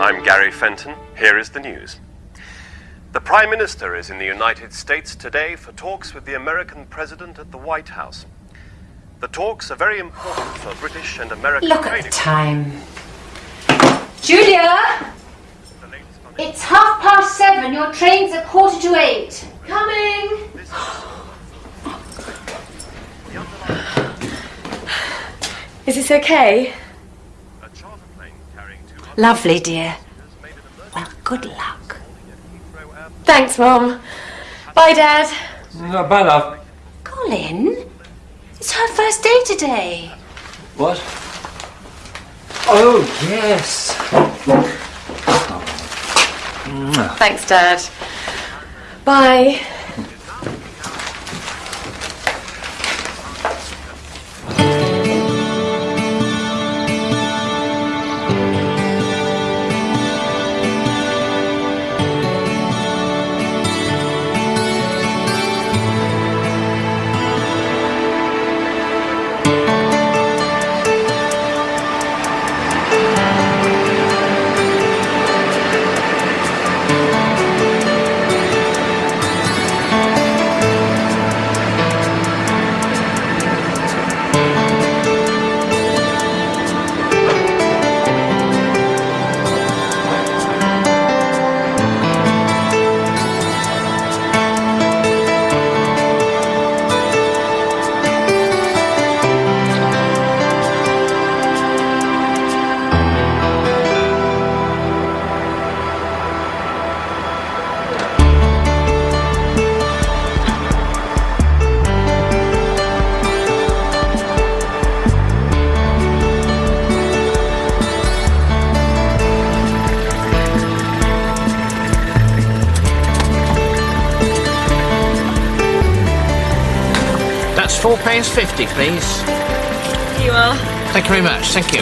7:30. I'm Gary Fenton. Here is the news. The Prime Minister is in the United States today for talks with the American President at the White House. The talks are very important for British and American Look at the time. Julia! It's half past seven. Your train's at quarter to eight. Coming! Is this okay? Lovely, dear. made an emergency Well, good luck. Thanks, Mom. Bye, Dad. No, bye, love. Colin, it's her first day today. What? Oh, yes. Thanks, Dad. Bye. That's four pounds fifty, please. Here you are. Thank you very much. Thank you.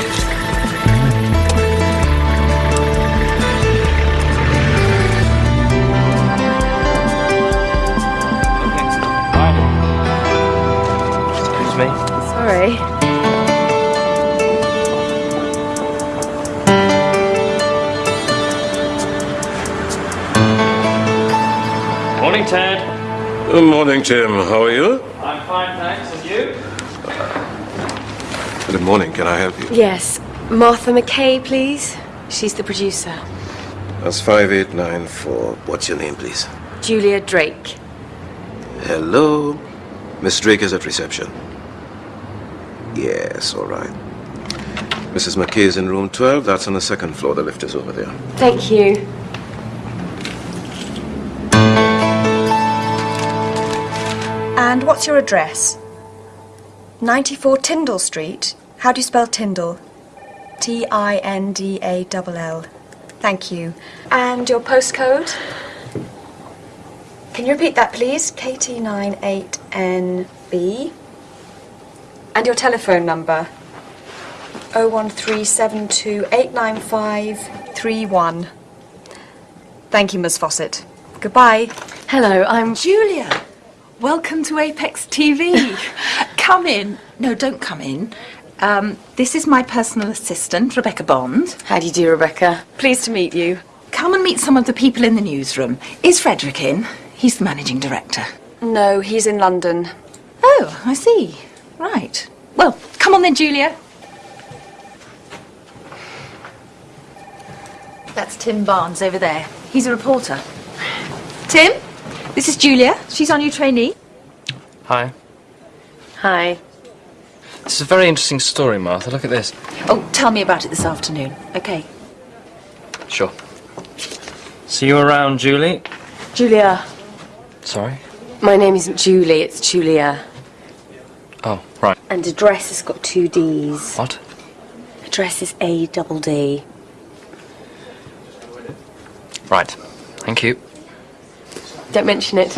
Excuse me. Sorry. Morning, Ted. Good morning, Tim. How are you? I'm fine, thanks. And you? Good morning. Can I help you? Yes. Martha McKay, please. She's the producer. That's 5894. What's your name, please? Julia Drake. Hello. Miss Drake is at reception. Yes, all right. Mrs. McKay is in room 12. That's on the second floor. The lift is over there. Thank you. And what's your address? 94 Tindall Street. How do you spell Tindall? T I N D A L L. Thank you. And your postcode? Can you repeat that, please? KT98NB. And your telephone number? 01372895331. Thank you, Ms. Fawcett. Goodbye. Hello, I'm Julia, welcome to Apex TV. come in. No, don't come in. Um, this is my personal assistant, Rebecca Bond. How do you do, Rebecca? Pleased to meet you. Come and meet some of the people in the newsroom. Is Frederick in? He's the managing director. No, he's in London. Oh, I see. Right. Well, come on then, Julia. That's Tim Barnes over there. He's a reporter. Tim, this is Julia. She's our new trainee. Hi. Hi. This is a very interesting story, Martha. Look at this. Oh, tell me about it this afternoon. Okay. Sure. See you around, Julie. Julia. Sorry. My name isn't Julie, it's Julia. Oh, right. And address has got two D's. What? Address is A double D. Right. Thank you. Don't mention it.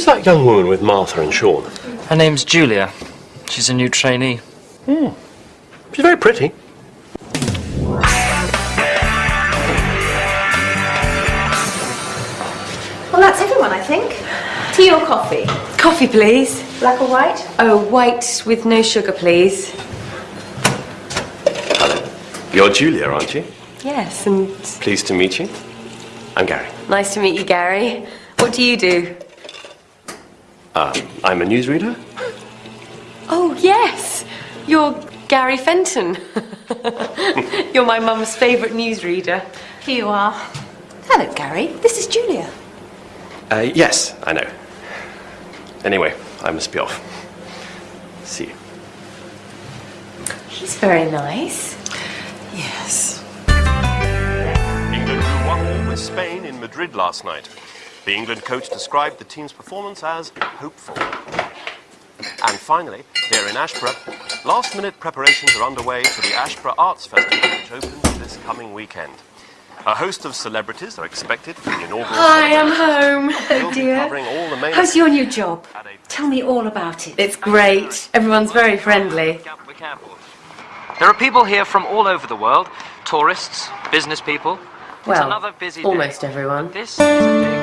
Who's that young woman with Martha and Sean? Her name's Julia. She's a new trainee. Hmm. She's very pretty. Well, that's everyone, I think. Tea or coffee? Coffee, please. Black or white? Oh, white with no sugar, please. Hello. You're Julia, aren't you? Yes, and Pleased to meet you. I'm Gary. nice to meet you, Gary. What do you do? I'm a newsreader. Oh, yes. You're Gary Fenton. You're my mum's favourite newsreader. Here you are. Hello, Gary. This is Julia. Uh, yes, I know. Anyway, I must be off. See you. He's very nice. Yes. England drew 1 all with Spain in Madrid last night. The England coach described the team's performance as hopeful. And finally, here in Ashborough, last minute preparations are underway for the Ashborough Arts Festival, which opens this coming weekend. A host of celebrities are expected for the inaugural Hi, I'm home. Oh, dear. covering all the main How's your new job? Tell me all about it. It's great. Everyone's very friendly. There are people here from all over the world tourists, business people. it's Well, another busy almost day. everyone. This is a big